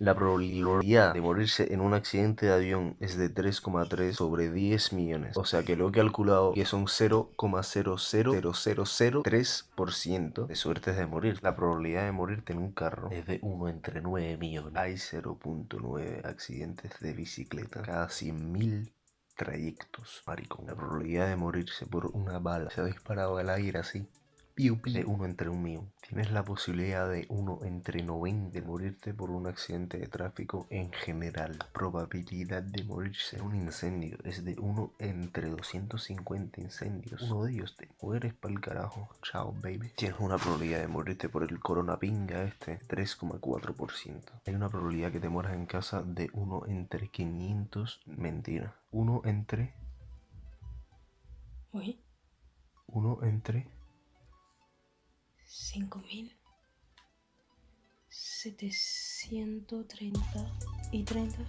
La probabilidad de morirse en un accidente de avión es de 3,3 sobre 10 millones. O sea que lo he calculado que son 0,00003% de suertes de morir. La probabilidad de morirte en un carro es de 1 entre 9 millones. Hay 0.9 accidentes de bicicleta cada 100.000 trayectos, maricón. La probabilidad de morirse por una bala se ha disparado al aire así de uno entre un millón. Tienes la posibilidad de uno entre 90 de morirte por un accidente de tráfico en general. La probabilidad de morirse en un incendio es de uno entre 250 incendios. Uno de ellos te mueres para el carajo. Chao, baby. Tienes una probabilidad de morirte por el coronapinga este 3,4%. Hay una probabilidad que te mueras en casa de uno entre 500. Mentira. Uno entre... Uy. Uno entre cinco mil setecientos treinta y treinta.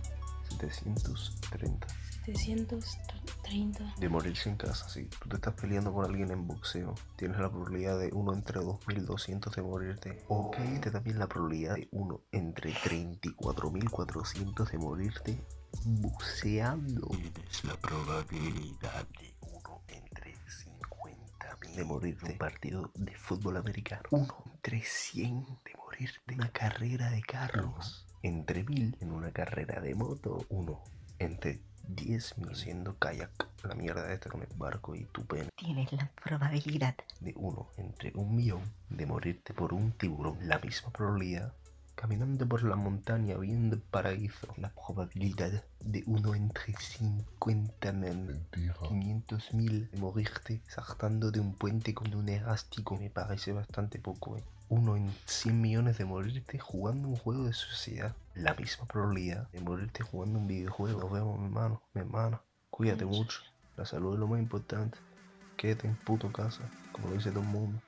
730. 730. De morirse en casa, si tú te estás peleando con alguien en boxeo, tienes la probabilidad de 1 entre 2200 de morirte. Ok, te también la probabilidad de 1 entre 34.400 de morirte buceando. Tienes la probabilidad de de morirte un partido de fútbol americano. Uno entre 100 de morirte una carrera de carros. Entre mil en una carrera de moto. Uno entre 10 mil haciendo kayak. La mierda esta con el barco y tu pene. Tienes la probabilidad de uno entre un millón de morirte por un tiburón. La misma probabilidad Caminando por la montaña viendo el paraíso, la probabilidad de uno entre 50 mil, 500 mil de morirte saltando de un puente con un elástico me parece bastante poco. ¿eh? Uno en 100 millones de morirte jugando un juego de sociedad. La misma probabilidad de morirte jugando un videojuego. Nos vemos, mi hermano, mi hermana. Cuídate mucho. La salud es lo más importante. Quédate en puto casa, como lo dice todo el mundo.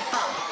太棒。